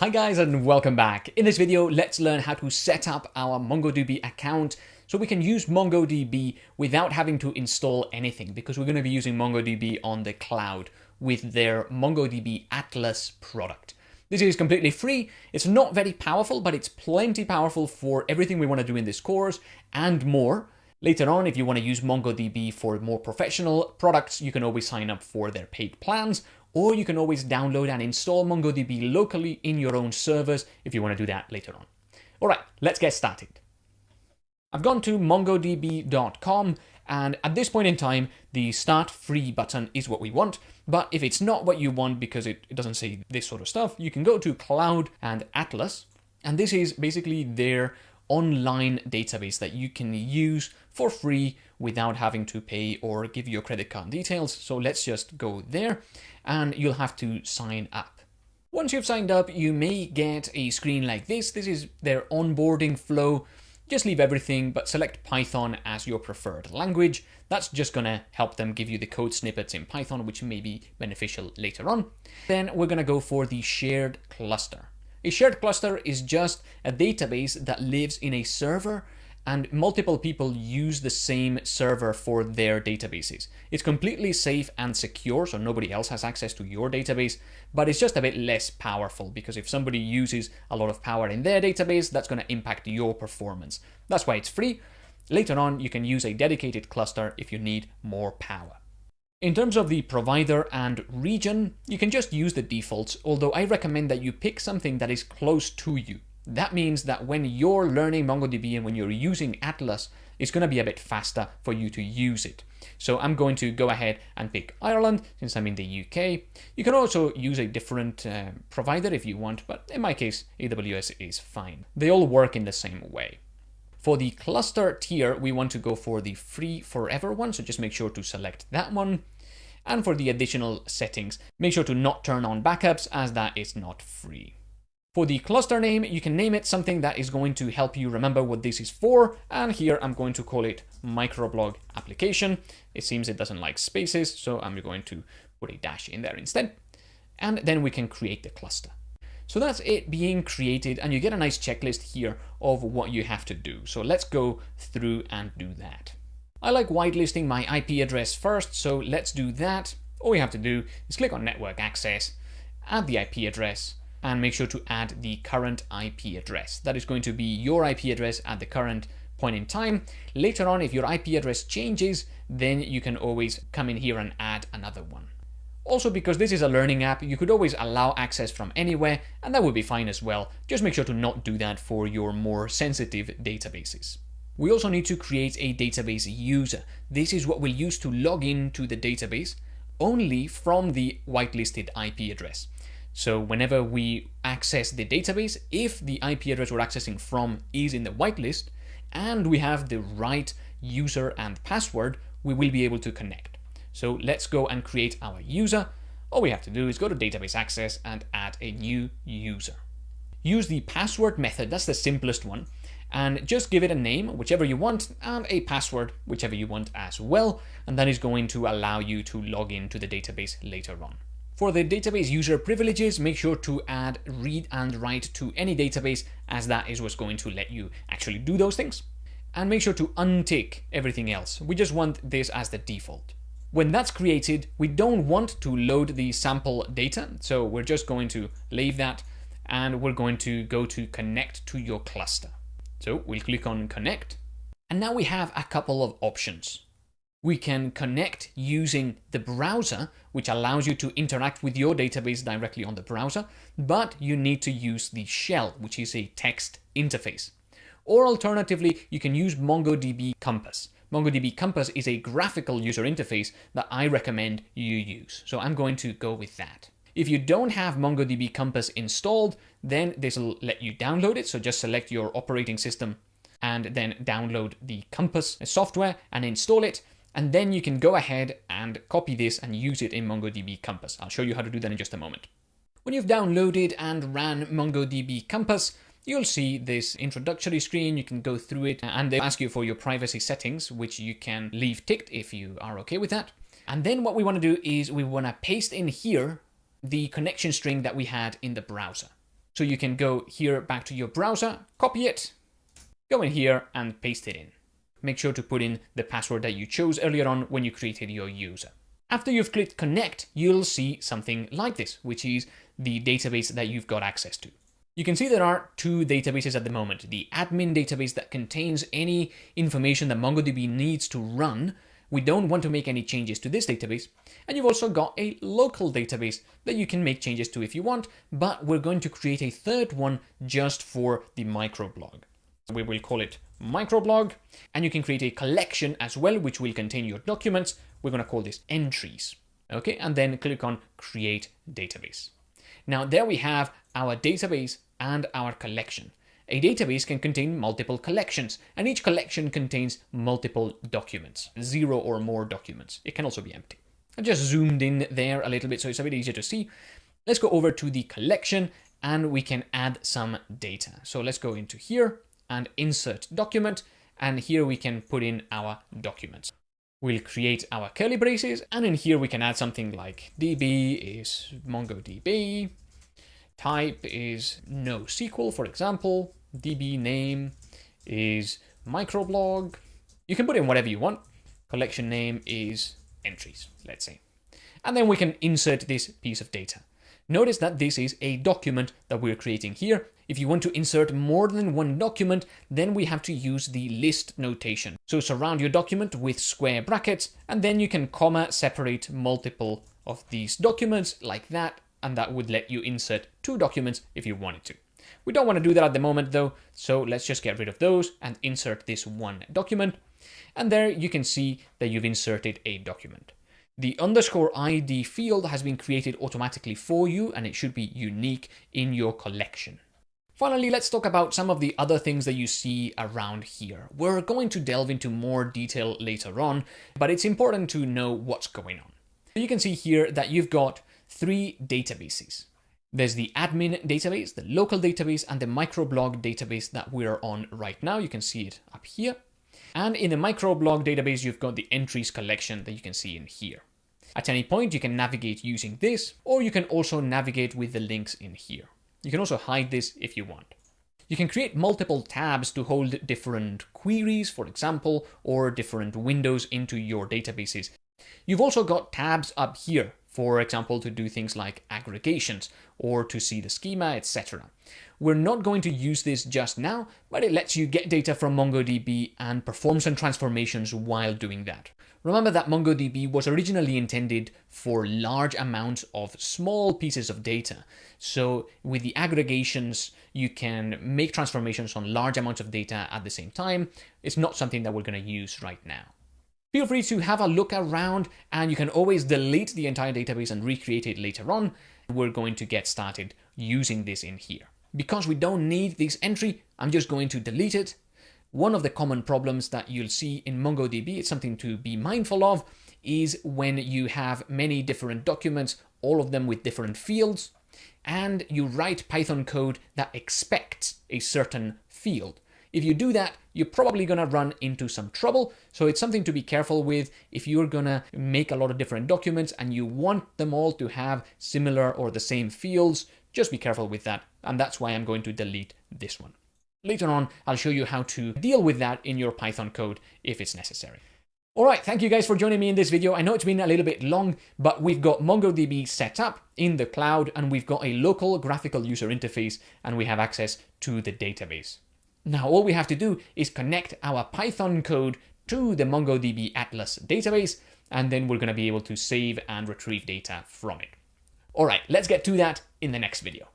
Hi guys and welcome back. In this video, let's learn how to set up our MongoDB account so we can use MongoDB without having to install anything because we're going to be using MongoDB on the cloud with their MongoDB Atlas product. This is completely free. It's not very powerful, but it's plenty powerful for everything we want to do in this course and more. Later on, if you want to use MongoDB for more professional products, you can always sign up for their paid plans or you can always download and install MongoDB locally in your own servers if you want to do that later on. All right, let's get started. I've gone to mongodb.com and at this point in time, the start free button is what we want. But if it's not what you want because it, it doesn't say this sort of stuff, you can go to Cloud and Atlas. And this is basically their online database that you can use for free without having to pay or give your credit card details. So let's just go there and you'll have to sign up. Once you've signed up, you may get a screen like this. This is their onboarding flow. Just leave everything, but select Python as your preferred language. That's just gonna help them give you the code snippets in Python, which may be beneficial later on. Then we're gonna go for the shared cluster. A shared cluster is just a database that lives in a server and multiple people use the same server for their databases. It's completely safe and secure, so nobody else has access to your database, but it's just a bit less powerful because if somebody uses a lot of power in their database, that's going to impact your performance. That's why it's free. Later on, you can use a dedicated cluster if you need more power. In terms of the provider and region, you can just use the defaults, although I recommend that you pick something that is close to you. That means that when you're learning MongoDB and when you're using Atlas, it's going to be a bit faster for you to use it. So I'm going to go ahead and pick Ireland since I'm in the UK. You can also use a different uh, provider if you want, but in my case, AWS is fine. They all work in the same way. For the cluster tier, we want to go for the free forever one, so just make sure to select that one. And for the additional settings, make sure to not turn on backups as that is not free. For the cluster name, you can name it something that is going to help you remember what this is for. And here I'm going to call it microblog application. It seems it doesn't like spaces, so I'm going to put a dash in there instead. And then we can create the cluster. So that's it being created and you get a nice checklist here of what you have to do. So let's go through and do that. I like whitelisting my IP address first, so let's do that. All you have to do is click on network access, add the IP address, and make sure to add the current IP address. That is going to be your IP address at the current point in time. Later on, if your IP address changes, then you can always come in here and add another one. Also, because this is a learning app, you could always allow access from anywhere, and that would be fine as well. Just make sure to not do that for your more sensitive databases. We also need to create a database user. This is what we'll use to log in to the database only from the whitelisted IP address. So whenever we access the database, if the IP address we're accessing from is in the whitelist and we have the right user and password, we will be able to connect. So let's go and create our user. All we have to do is go to database access and add a new user. Use the password method, that's the simplest one, and just give it a name, whichever you want, and a password, whichever you want as well, and that is going to allow you to log into the database later on. For the database user privileges, make sure to add read and write to any database as that is what's going to let you actually do those things. And make sure to untick everything else. We just want this as the default. When that's created, we don't want to load the sample data. So we're just going to leave that and we're going to go to connect to your cluster. So we'll click on connect. And now we have a couple of options. We can connect using the browser, which allows you to interact with your database directly on the browser, but you need to use the shell, which is a text interface. Or alternatively, you can use MongoDB Compass. MongoDB Compass is a graphical user interface that I recommend you use. So I'm going to go with that. If you don't have MongoDB Compass installed, then this will let you download it. So just select your operating system and then download the Compass software and install it. And then you can go ahead and copy this and use it in MongoDB Compass. I'll show you how to do that in just a moment. When you've downloaded and ran MongoDB Compass, you'll see this introductory screen. You can go through it and they ask you for your privacy settings, which you can leave ticked if you are okay with that. And then what we want to do is we want to paste in here the connection string that we had in the browser. So you can go here back to your browser, copy it, go in here and paste it in. Make sure to put in the password that you chose earlier on when you created your user. After you've clicked connect, you'll see something like this, which is the database that you've got access to. You can see there are two databases at the moment. The admin database that contains any information that MongoDB needs to run. We don't want to make any changes to this database. And you've also got a local database that you can make changes to if you want, but we're going to create a third one just for the microblog. We will call it microblog, and you can create a collection as well, which will contain your documents. We're going to call this entries. Okay, and then click on create database. Now there we have our database and our collection. A database can contain multiple collections, and each collection contains multiple documents, zero or more documents. It can also be empty. I just zoomed in there a little bit so it's a bit easier to see. Let's go over to the collection and we can add some data. So let's go into here and insert document, and here we can put in our documents. We'll create our curly braces, and in here we can add something like db is MongoDB, type is NoSQL, for example, db name is microblog. You can put in whatever you want. Collection name is entries, let's say. And then we can insert this piece of data. Notice that this is a document that we're creating here. If you want to insert more than one document, then we have to use the list notation. So surround your document with square brackets, and then you can comma separate multiple of these documents like that, and that would let you insert two documents if you wanted to. We don't want to do that at the moment though, so let's just get rid of those and insert this one document. And there you can see that you've inserted a document. The underscore ID field has been created automatically for you and it should be unique in your collection. Finally, let's talk about some of the other things that you see around here. We're going to delve into more detail later on, but it's important to know what's going on. You can see here that you've got three databases. There's the admin database, the local database, and the microblog database that we're on right now. You can see it up here. And in the microblog database, you've got the entries collection that you can see in here. At any point, you can navigate using this, or you can also navigate with the links in here. You can also hide this if you want. You can create multiple tabs to hold different queries, for example, or different windows into your databases. You've also got tabs up here, for example, to do things like aggregations or to see the schema, etc. We're not going to use this just now, but it lets you get data from MongoDB and perform some transformations while doing that. Remember that MongoDB was originally intended for large amounts of small pieces of data. So with the aggregations, you can make transformations on large amounts of data at the same time. It's not something that we're going to use right now. Feel free to have a look around and you can always delete the entire database and recreate it later on. We're going to get started using this in here. Because we don't need this entry, I'm just going to delete it one of the common problems that you'll see in MongoDB, it's something to be mindful of, is when you have many different documents, all of them with different fields, and you write Python code that expects a certain field. If you do that, you're probably going to run into some trouble. So it's something to be careful with if you're going to make a lot of different documents and you want them all to have similar or the same fields, just be careful with that. And that's why I'm going to delete this one. Later on, I'll show you how to deal with that in your Python code if it's necessary. All right, thank you guys for joining me in this video. I know it's been a little bit long, but we've got MongoDB set up in the cloud and we've got a local graphical user interface and we have access to the database. Now, all we have to do is connect our Python code to the MongoDB Atlas database, and then we're going to be able to save and retrieve data from it. All right, let's get to that in the next video.